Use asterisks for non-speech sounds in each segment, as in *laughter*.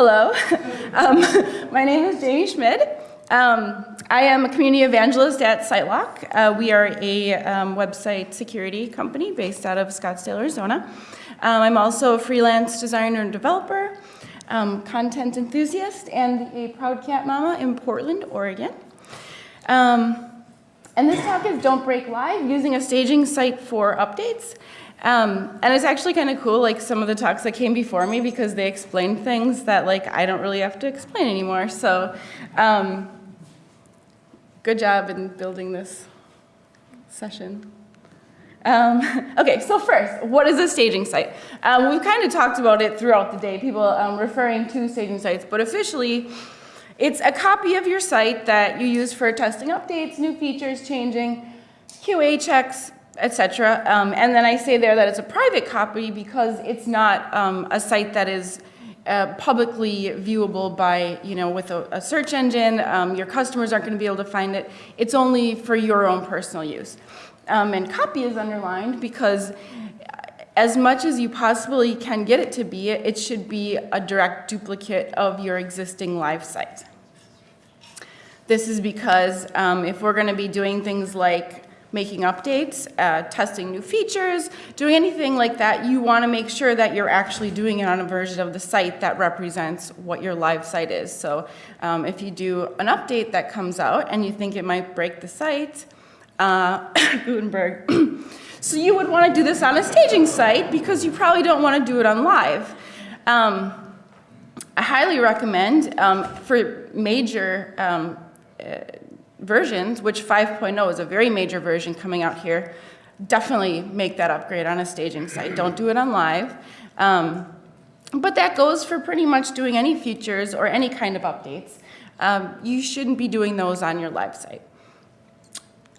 Hello, *laughs* um, my name is Jamie Schmid. Um, I am a community evangelist at SiteLock. Uh, we are a um, website security company based out of Scottsdale, Arizona. Um, I'm also a freelance designer and developer, um, content enthusiast, and a proud cat mama in Portland, Oregon. Um, and this talk is Don't Break Live, using a staging site for updates. Um, and it's actually kind of cool, like some of the talks that came before me because they explained things that like I don't really have to explain anymore. So um, good job in building this session. Um, *laughs* okay, so first, what is a staging site? Um, we've kind of talked about it throughout the day, people um, referring to staging sites, but officially, it's a copy of your site that you use for testing updates, new features changing, QA checks, etc. Um, and then I say there that it's a private copy because it's not um, a site that is uh, publicly viewable by, you know, with a, a search engine. Um, your customers aren't going to be able to find it. It's only for your own personal use. Um, and copy is underlined because as much as you possibly can get it to be, it should be a direct duplicate of your existing live site. This is because um, if we're going to be doing things like making updates, uh, testing new features, doing anything like that, you want to make sure that you're actually doing it on a version of the site that represents what your live site is. So um, if you do an update that comes out and you think it might break the site, uh, *coughs* Gutenberg, so you would want to do this on a staging site because you probably don't want to do it on live. Um, I highly recommend um, for major um, uh, versions, which 5.0 is a very major version coming out here, definitely make that upgrade on a staging site. Don't do it on live. Um, but that goes for pretty much doing any features or any kind of updates. Um, you shouldn't be doing those on your live site.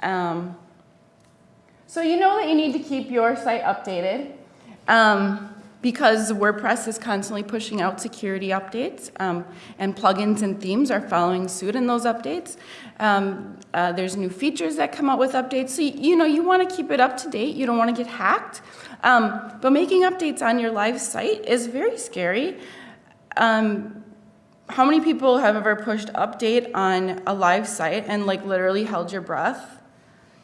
Um, so you know that you need to keep your site updated. Um, because WordPress is constantly pushing out security updates um, and plugins and themes are following suit in those updates. Um, uh, there's new features that come out with updates. So, you, you know, you want to keep it up to date. You don't want to get hacked. Um, but making updates on your live site is very scary. Um, how many people have ever pushed update on a live site and like literally held your breath?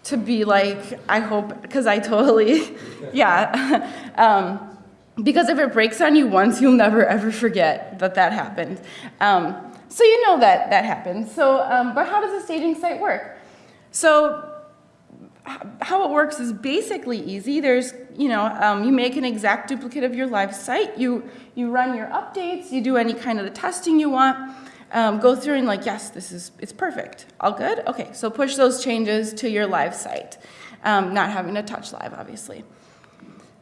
To be like, I hope, because I totally, *laughs* yeah. *laughs* um, because if it breaks on you once, you'll never ever forget that that happened. Um, so you know that that happens. So, um, but how does a staging site work? So how it works is basically easy. There's, you know, um, you make an exact duplicate of your live site. You, you run your updates. You do any kind of the testing you want. Um, go through and like, yes, this is, it's perfect. All good? Okay, so push those changes to your live site. Um, not having to touch live, obviously.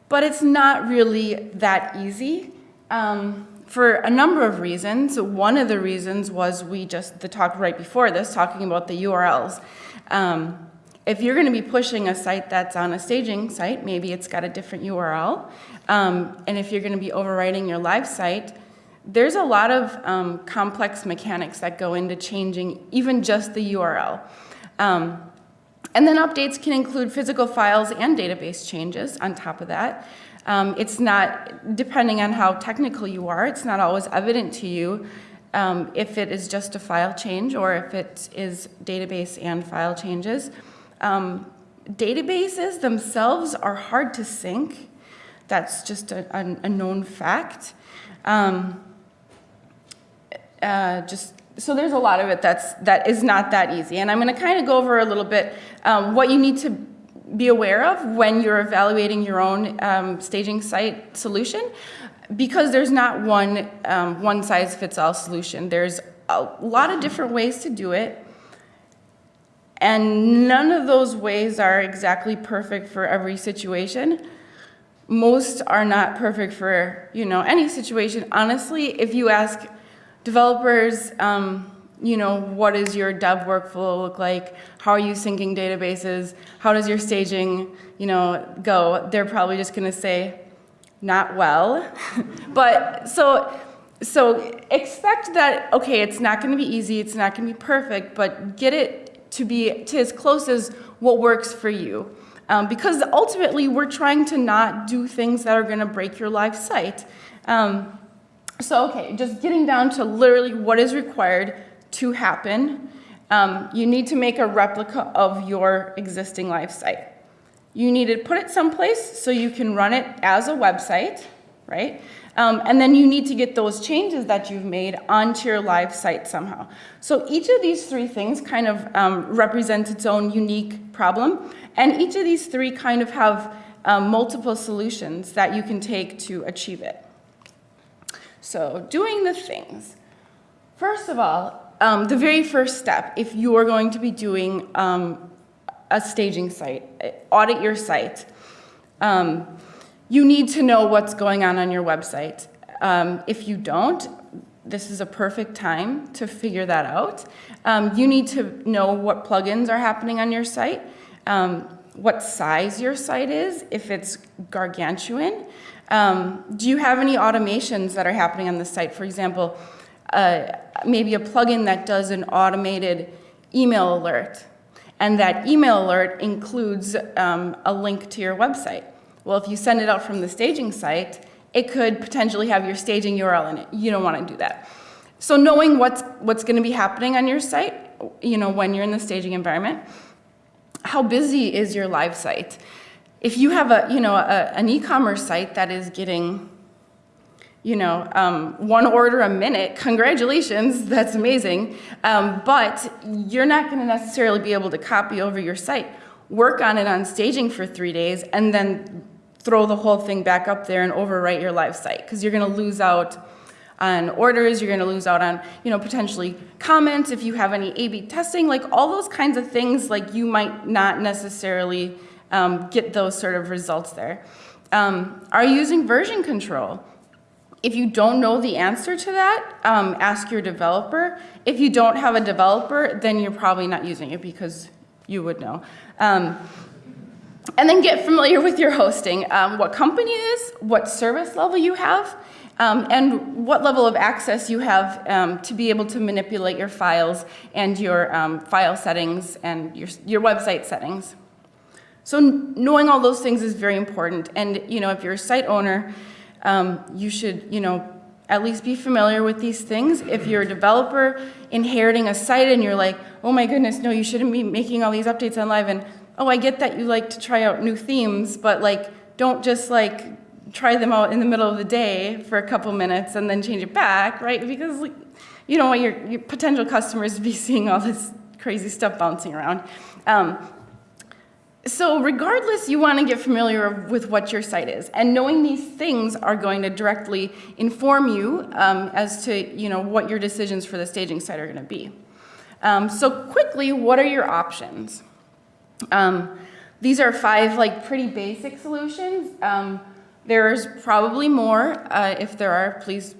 But it's not really that easy um, for a number of reasons. One of the reasons was we just, the talk right before this, talking about the URLs. Um, if you're going to be pushing a site that's on a staging site, maybe it's got a different URL. Um, and if you're going to be overwriting your live site, there's a lot of um, complex mechanics that go into changing even just the URL. Um, and then updates can include physical files and database changes on top of that. Um, it's not, depending on how technical you are, it's not always evident to you um, if it is just a file change or if it is database and file changes. Um, databases themselves are hard to sync. That's just a, a, a known fact. Um, uh, just so there's a lot of it that's that is not that easy. And i'm going to kind of go over a little bit um, what you need to be aware of when you're evaluating your own um, staging site solution because there's not one um, one size fits all solution. There's a lot of different ways to do it and none of those ways are exactly perfect for every situation. Most are not perfect for you know any situation. Honestly if you ask Developers, um, you know, what does your dev workflow look like? How are you syncing databases? How does your staging, you know, go? They're probably just going to say, not well. *laughs* but so, so expect that, okay, it's not going to be easy, it's not going to be perfect, but get it to be to as close as what works for you. Um, because ultimately, we're trying to not do things that are going to break your live site. Um, So, okay, just getting down to literally what is required to happen. Um, you need to make a replica of your existing live site. You need to put it someplace so you can run it as a website, right? Um, and then you need to get those changes that you've made onto your live site somehow. So each of these three things kind of um, represents its own unique problem. And each of these three kind of have um, multiple solutions that you can take to achieve it. So doing the things. First of all, um, the very first step, if you are going to be doing um, a staging site, audit your site, um, you need to know what's going on on your website. Um, if you don't, this is a perfect time to figure that out. Um, you need to know what plugins are happening on your site, um, what size your site is, if it's gargantuan, um, do you have any automations that are happening on the site? For example, uh, maybe a plugin that does an automated email alert, and that email alert includes um, a link to your website. Well, if you send it out from the staging site, it could potentially have your staging URL in it. You don't want to do that. So knowing what's, what's going to be happening on your site, you know, when you're in the staging environment, how busy is your live site? if you have a, you know, a, an e-commerce site that is getting, you know, um, one order a minute, congratulations, *laughs* that's amazing. Um, but you're not going to necessarily be able to copy over your site. Work on it on staging for three days and then throw the whole thing back up there and overwrite your live site because you're going to lose out on orders, you're going to lose out on, you know, potentially comments if you have any A-B testing, like all those kinds of things like you might not necessarily um, get those sort of results there. Um, are you using version control? If you don't know the answer to that, um, ask your developer. If you don't have a developer, then you're probably not using it because you would know. Um, and then get familiar with your hosting, um, what company is, what service level you have, um, and what level of access you have um, to be able to manipulate your files and your um, file settings and your, your website settings. So knowing all those things is very important. And you know, if you're a site owner, um, you should, you know, at least be familiar with these things. If you're a developer inheriting a site and you're like, oh my goodness, no, you shouldn't be making all these updates on live. And oh, I get that you like to try out new themes, but like, don't just like try them out in the middle of the day for a couple minutes and then change it back, right? Because like, you don't want your, your potential customers to be *laughs* seeing all this crazy stuff bouncing around. Um, so regardless, you want to get familiar with what your site is. And knowing these things are going to directly inform you um, as to you know, what your decisions for the staging site are going to be. Um, so quickly, what are your options? Um, these are five like pretty basic solutions. Um, there's probably more. Uh, if there are, please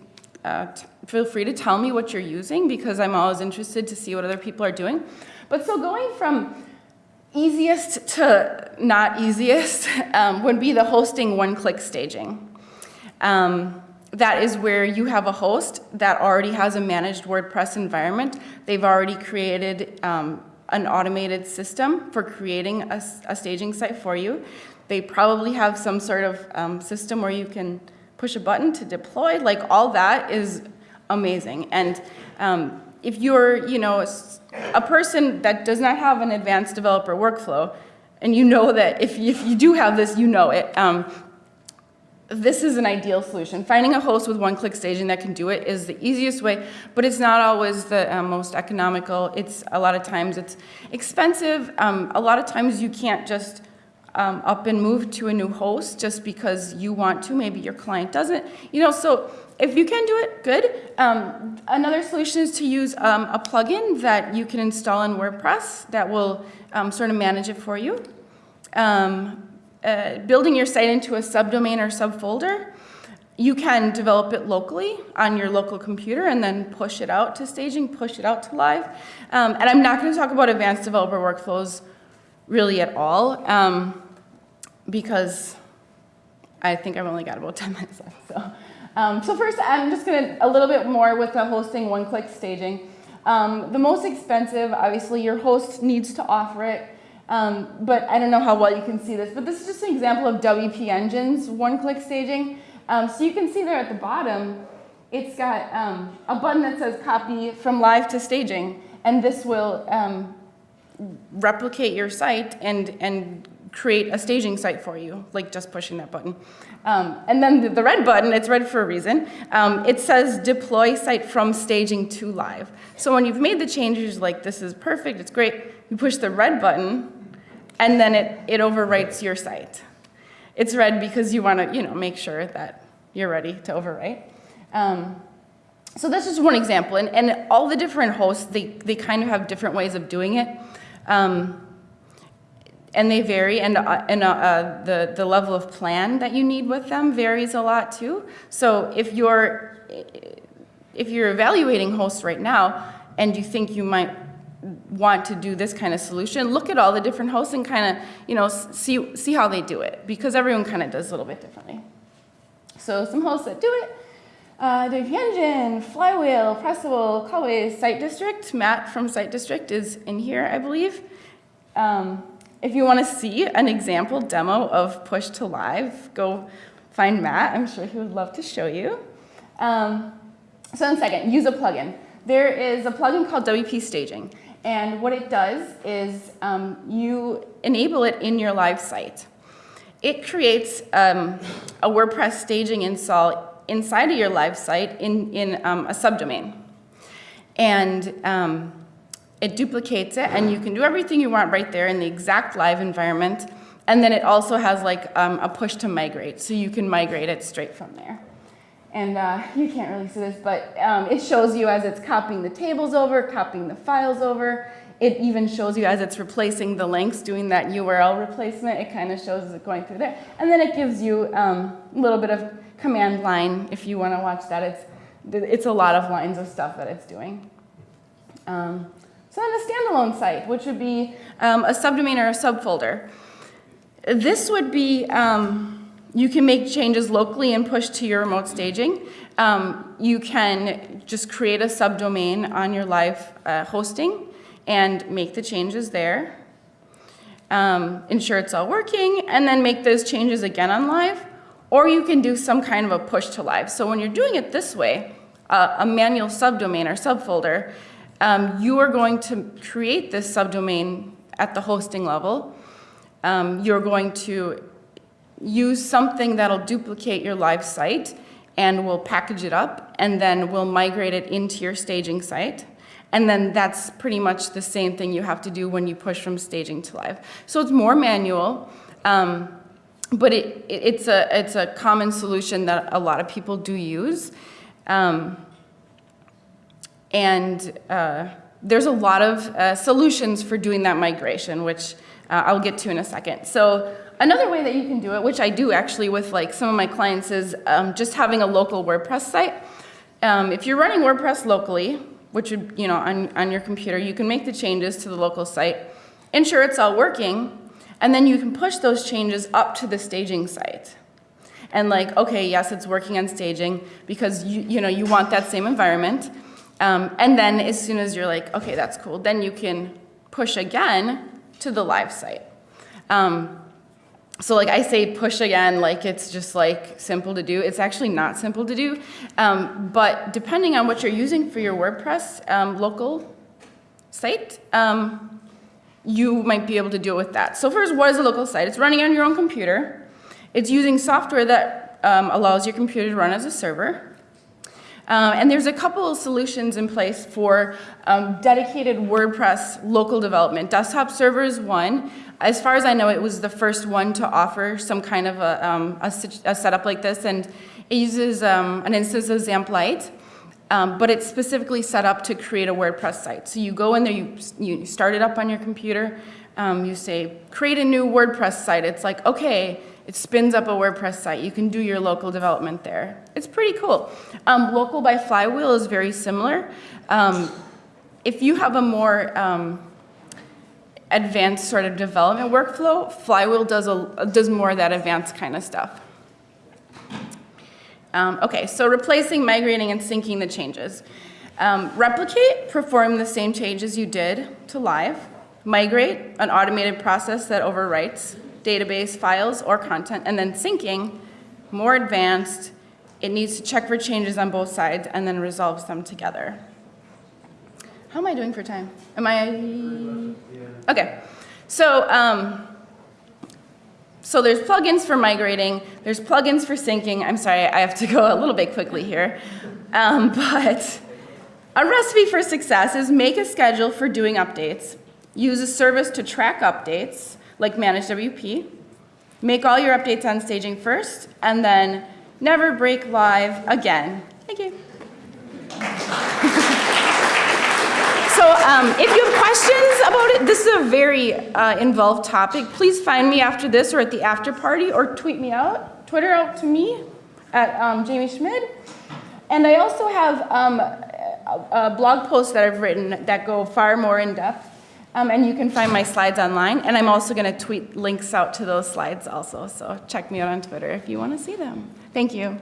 uh, feel free to tell me what you're using because I'm always interested to see what other people are doing. But so going from easiest to not easiest *laughs* um, would be the hosting one-click staging. Um, that is where you have a host that already has a managed WordPress environment. They've already created um, an automated system for creating a, a, staging site for you. They probably have some sort of um, system where you can push a button to deploy. Like all that is amazing. And um, if you're, you know, a person that does not have an advanced developer workflow, and you know that if you, if you do have this, you know it, um, this is an ideal solution. Finding a host with one-click staging that can do it is the easiest way, but it's not always the uh, most economical. It's a lot of times it's expensive. Um, a lot of times you can't just um, up and move to a new host just because you want to. Maybe your client doesn't. You know, so if you can do it, good. Um, another solution is to use um, a plugin that you can install in WordPress that will um, sort of manage it for you. Um, uh, building your site into a subdomain or subfolder, you can develop it locally on your local computer and then push it out to staging, push it out to live. Um, and I'm not going to talk about advanced developer workflows really at all um, because I think I've only got about *laughs* 10 minutes left. So. Um, so first, I'm just going to a little bit more with the hosting one-click staging. Um, the most expensive, obviously, your host needs to offer it. Um, but I don't know how well you can see this, but this is just an example of WP Engine's one-click staging. Um, so you can see there at the bottom, it's got um, a button that says copy from live to staging, and this will um, replicate your site and, and create a staging site for you, like just pushing that button. Um, and then the, red button, it's red for a reason, um, it says deploy site from staging to live. So when you've made the changes, like this is perfect, it's great, you push the red button, and then it, it overwrites your site. It's red because you want to, you know, make sure that you're ready to overwrite. Um, so that's just one example, and, and all the different hosts, they, they kind of have different ways of doing it. Um, and they vary, and, uh, and uh, uh, the, the level of plan that you need with them varies a lot too. So if you're, if you're evaluating hosts right now, and you think you might want to do this kind of solution, look at all the different hosts and kind of, you know, see, see how they do it, because everyone kind of does a little bit differently. So some hosts that do it, uh, WP Engine, Flywheel, Pressable, Cloudways, Site District. Matt from Site District is in here, I believe. Um, if you want to see an example demo of push to live, go find Matt. I'm sure he would love to show you. Um, so in second, use a plugin. There is a plugin called WP Staging. And what it does is um, you enable it in your live site. It creates um, a WordPress staging install inside of your live site in, in um, a subdomain. And um, it duplicates it, and you can do everything you want right there in the exact live environment. And then it also has like um, a push to migrate, so you can migrate it straight from there. And uh, you can't really see this, but um, it shows you as it's copying the tables over, copying the files over. It even shows you as it's replacing the links, doing that URL replacement. It kind of shows it going through there. And then it gives you um, a little bit of command line if you want to watch that. It's, it's a lot of lines of stuff that it's doing. Um, so then a standalone site, which would be um, a subdomain or a subfolder. This would be, um, you can make changes locally and push to your remote staging. Um, you can just create a subdomain on your live uh, hosting and make the changes there. Um, ensure it's all working, and then make those changes again on live. Or you can do some kind of a push to live. So when you're doing it this way, uh, a manual subdomain or subfolder, um, you are going to create this subdomain at the hosting level. Um, you're going to use something that'll duplicate your live site and we'll package it up and then we'll migrate it into your staging site. And then that's pretty much the same thing you have to do when you push from staging to live. So it's more manual, um, but it, it, it's, a, it's a common solution that a lot of people do use. Um, and uh, there's a lot of uh, solutions for doing that migration, which uh, I'll get to in a second. So another way that you can do it, which I do actually with like some of my clients, is um, just having a local WordPress site. Um, if you're running WordPress locally, which would, you know, on, on your computer, you can make the changes to the local site, ensure it's all working, and then you can push those changes up to the staging site. And like, okay, yes, it's working on staging because you, you know, you want that same environment. Um, and then as soon as you're like, okay, that's cool, then you can push again to the live site. Um, so like I say push again, like it's just like simple to do. It's actually not simple to do. Um, but depending on what you're using for your WordPress um, local site, um, you might be able to it with that. So first, what is a local site? It's running on your own computer. It's using software that um, allows your computer to run as a server. Um, and there's a couple of solutions in place for um, dedicated WordPress local development. Desktop server is one. As far as I know, it was the first one to offer some kind of a, um, a, a setup like this, and it uses um, an instance of XAMPP Lite. Um, but it's specifically set up to create a WordPress site. So you go in there, you, you start it up on your computer, um, you say, create a new WordPress site. It's like, okay, it spins up a WordPress site. You can do your local development there. It's pretty cool. Um, local by Flywheel is very similar. Um, if you have a more um, advanced sort of development workflow, Flywheel does, a, does more of that advanced kind of stuff. Um, okay, so replacing, migrating, and syncing the changes. Um, replicate, perform the same changes you did to live. Migrate, an automated process that overwrites database files or content, and then syncing, more advanced, It needs to check for changes on both sides and then resolves them together. How am I doing for time? Am I? Okay. So, um, so there's plugins for migrating, there's plugins for syncing. I'm sorry, I have to go a little bit quickly here. Um, *laughs* but a recipe for success is make a schedule for doing updates, use a service to track updates, like ManageWP, make all your updates on staging first, and then never break live again. Thank you. *laughs* So um, if you have questions about it, this is a very uh, involved topic. Please find me after this or at the after party or tweet me out, Twitter out to me at um, Jamie Schmid. And I also have um, a, a blog posts that I've written that go far more in depth. Um, and you can find my slides online. And I'm also going to tweet links out to those slides also. So check me out on Twitter if you want to see them. Thank you.